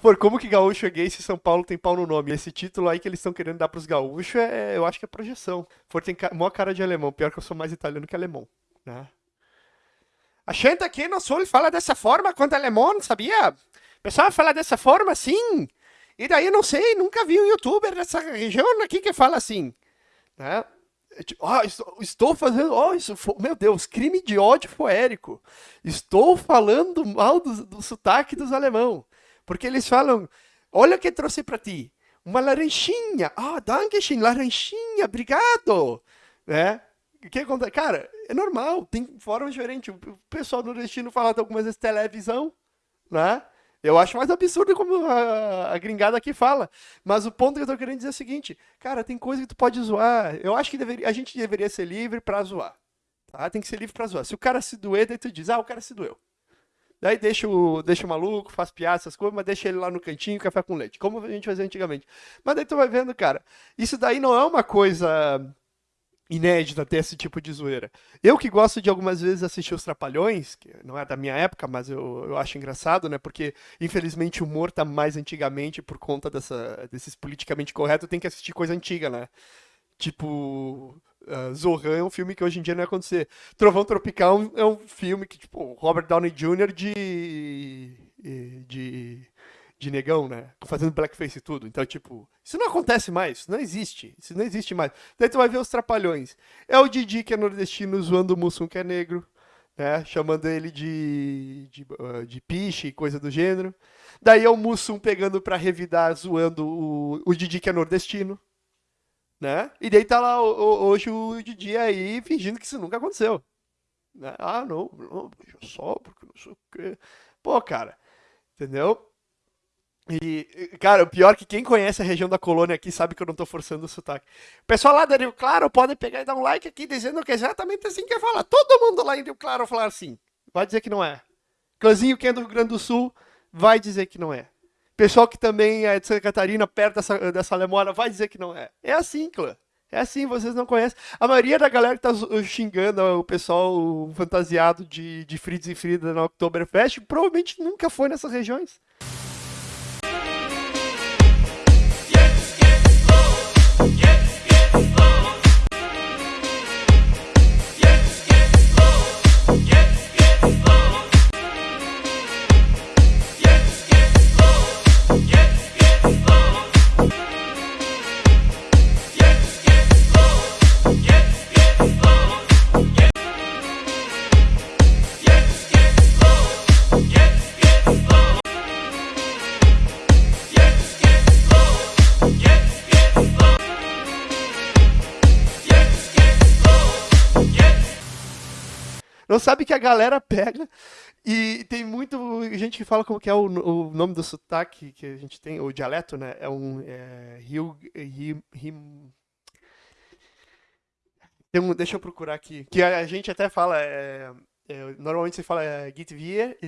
Por como que gaúcho é gay se São Paulo tem pau no nome? Esse título aí que eles estão querendo dar pros gaúchos, é, eu acho que é projeção. For tem ca... maior cara de alemão. Pior que eu sou mais italiano que alemão, né? A gente aqui no sul fala dessa forma quando é alemão, sabia? O pessoal fala dessa forma, sim. E daí, não sei, nunca vi um youtuber dessa região aqui que fala assim, né? Oh, estou, fazendo. Oh, isso foi, meu Deus, crime de ódio poérico. Estou falando mal do, do sotaque dos alemão. Porque eles falam: Olha o que trouxe para ti. Uma laranjinha. Ah, oh, Dankeschön, laranjinha, obrigado. Né? O que acontece? Cara, é normal, tem forma diferente. O pessoal nordestino fala algumas vezes televisão, né? Eu acho mais absurdo como a, a, gringada aqui fala. Mas o ponto que eu tô querendo dizer é o seguinte, cara, tem coisa que tu pode zoar. Eu acho que deveria, a gente deveria ser livre para zoar. Tá? Tem que ser livre para zoar. Se o cara se doer, daí tu diz, ah, o cara se doeu. Daí deixa o, deixa o maluco, faz piada, essas coisas, mas deixa ele lá no cantinho, café com leite. Como a gente fazia antigamente. Mas daí tu vai vendo, cara, isso daí não é uma coisa inédita ter esse tipo de zoeira. Eu que gosto de algumas vezes assistir os Trapalhões, que não é da minha época, mas eu, eu acho engraçado, né? Porque, infelizmente, o humor tá mais antigamente por conta dessa, desses politicamente corretos, tem que assistir coisa antiga, né? Tipo, uh, Zohan é um filme que hoje em dia não ia acontecer. Trovão Tropical é um filme que, tipo, Robert Downey Jr. de... de de negão, né? Fazendo blackface e tudo. Então, tipo, isso não acontece mais, isso não existe. Isso não existe mais. Daí tu vai ver os trapalhões. É o Didi que é nordestino zoando o Mussum que é negro, né? Chamando ele de, de, uh, de piche e coisa do gênero. Daí é o Mussum pegando pra revidar, zoando o, o Didi que é nordestino. Né? E daí tá lá hoje o Didi aí fingindo que isso nunca aconteceu. Né? Ah, não, não, só porque não sei o quê. Pô, cara, entendeu? E, cara, o pior é que quem conhece a região da colônia aqui sabe que eu não tô forçando o sotaque. Pessoal lá da Rio Claro pode pegar e dar um like aqui dizendo que é exatamente assim que fala. Todo mundo lá em Rio Claro falar assim. Vai dizer que não é. Clãzinho que é do Rio Grande do Sul vai dizer que não é. Pessoal que também é de Santa Catarina, perto dessa, dessa lemora, vai dizer que não é. É assim, clã. É assim, vocês não conhecem. A maioria da galera que tá xingando o pessoal fantasiado de, de Fritz e Frida na Oktoberfest provavelmente nunca foi nessas regiões. Não sabe que a galera pega e tem muito gente que fala como que é o, o nome do sotaque que a gente tem, o dialeto, né? É um é, Rio, Rio, Rio um, deixa eu procurar aqui. Que a, a gente até fala. É, é, normalmente você fala é, Gitvier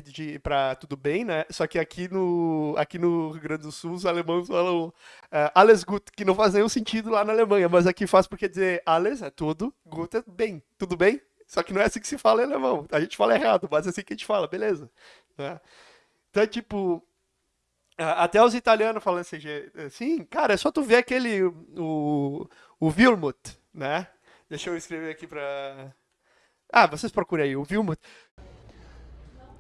para tudo bem, né? Só que aqui no, aqui no Rio Grande do Sul os alemães falam é, alles gut, que não faz nenhum sentido lá na Alemanha, mas aqui faz porque dizer alles é tudo, gut é bem, tudo bem? Só que não é assim que se fala em alemão. A gente fala errado, mas é assim que a gente fala, beleza. Né? Então, tipo, até os italianos falam assim, assim, cara, é só tu ver aquele, o, o Wilmut, né? Deixa eu escrever aqui pra... Ah, vocês procurem aí, o Wilmut.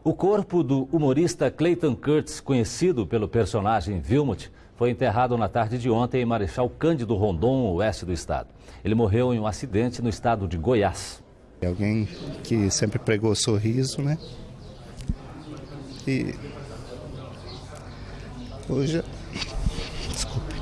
O corpo do humorista Clayton Kurtz, conhecido pelo personagem Wilmut, foi enterrado na tarde de ontem em Marechal Cândido Rondon, oeste do estado. Ele morreu em um acidente no estado de Goiás. É alguém que sempre pregou sorriso, né? E hoje. Desculpe.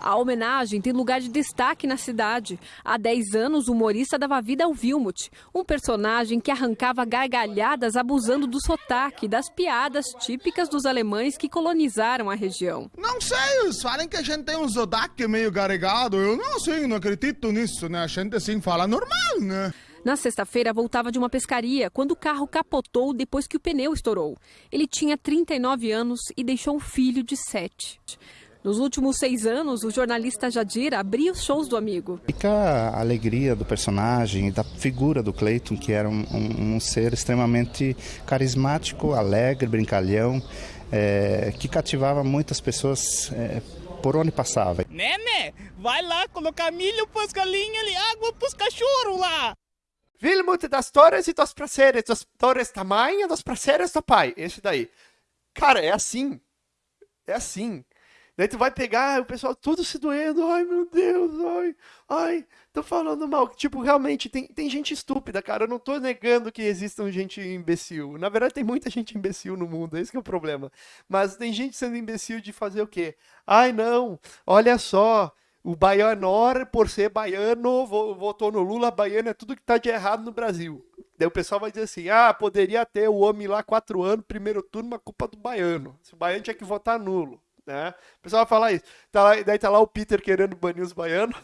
A homenagem tem lugar de destaque na cidade. Há 10 anos, o humorista dava vida ao Vilmut, um personagem que arrancava gargalhadas abusando do sotaque, das piadas típicas dos alemães que colonizaram a região. Não sei, eles falam que a gente tem um sotaque meio gargado. Eu não sei, não acredito nisso, né? A gente assim fala normal, né? Na sexta-feira, voltava de uma pescaria quando o carro capotou depois que o pneu estourou. Ele tinha 39 anos e deixou um filho de 7. Nos últimos seis anos, o jornalista Jadir abria os shows do amigo. Fica a alegria do personagem e da figura do Clayton, que era um, um, um ser extremamente carismático, alegre, brincalhão, é, que cativava muitas pessoas é, por onde passava. Nene, vai lá colocar milho pros galinhas e água pros cachorros lá. Vilmut das Torres e dos prazeres, das Torres tamanho dos prazeres do pai. Esse daí. Cara, é assim. É assim. Daí tu vai pegar o pessoal tudo se doendo. Ai, meu Deus, ai, ai, tô falando mal. Tipo, realmente, tem, tem gente estúpida, cara. Eu não tô negando que existam gente imbecil. Na verdade, tem muita gente imbecil no mundo, esse é o problema. Mas tem gente sendo imbecil de fazer o quê? Ai, não, olha só. O baianor, por ser baiano, votou no Lula, baiano é tudo que tá de errado no Brasil. Daí o pessoal vai dizer assim: ah, poderia ter o homem lá quatro anos, primeiro turno, uma culpa do baiano. Se o baiano tinha que votar nulo. Né? O pessoal vai falar isso. Tá lá, daí tá lá o Peter querendo banir os baianos.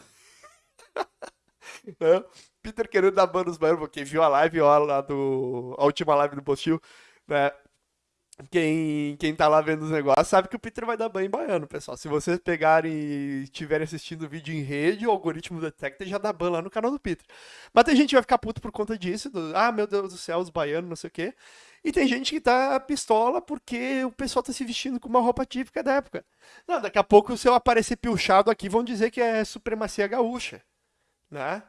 né? Peter querendo dar ban nos baianos, quem viu a live ó, lá do. A última live do Postil, né? Quem, quem tá lá vendo os negócios sabe que o Peter vai dar banho em baiano, pessoal. Se vocês pegarem e estiverem assistindo o vídeo em rede, o algoritmo detecta e já dá ban lá no canal do Peter. Mas tem gente que vai ficar puto por conta disso, do, ah, meu Deus do céu, os baianos, não sei o quê. E tem gente que tá pistola porque o pessoal tá se vestindo com uma roupa típica da época. Não, daqui a pouco, se eu aparecer pilchado aqui, vão dizer que é supremacia gaúcha, né?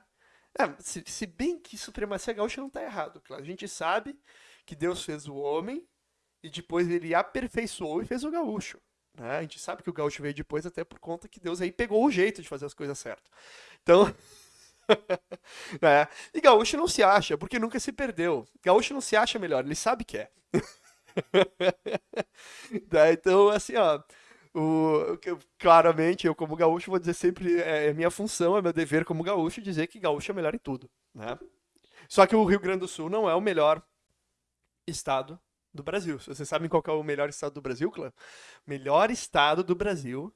É, se, se, bem que supremacia gaúcha não tá errado, claro. A gente sabe que Deus fez o homem e depois ele aperfeiçoou e fez o gaúcho. Né? A gente sabe que o gaúcho veio depois até por conta que Deus aí pegou o jeito de fazer as coisas certas. Então, é. E gaúcho não se acha, porque nunca se perdeu. Gaúcho não se acha melhor, ele sabe que é. é então, assim, ó. O, claramente, eu como gaúcho vou dizer sempre, é, é minha função, é meu dever como gaúcho dizer que gaúcho é melhor em tudo, né? Só que o Rio Grande do Sul não é o melhor estado do Brasil. Vocês sabem qual é o melhor estado do Brasil, clã? Melhor estado do Brasil,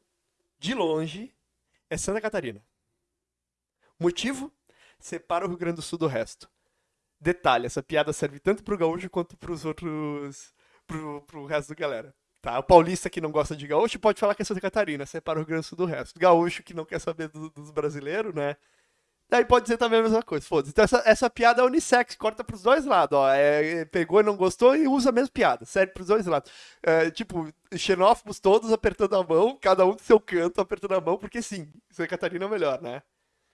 de longe, é Santa Catarina. Motivo? Separa o Rio Grande do Sul do resto. Detalhe, essa piada serve tanto pro gaúcho quanto pros outros. pro, pro resto da galera. Tá? O paulista que não gosta de gaúcho pode falar que é Santa Catarina, separa o Rio Grande do Sul do resto. Gaúcho que não quer saber do, dos brasileiros, né? Daí pode dizer também a mesma coisa, foda-se. Então essa, essa piada é unissex, corta pros dois lados, ó. É, pegou e não gostou e usa a mesma piada, serve pros dois lados. É, tipo, xenófobos todos apertando a mão, cada um do seu canto apertando a mão, porque sim, Santa Catarina é melhor, né?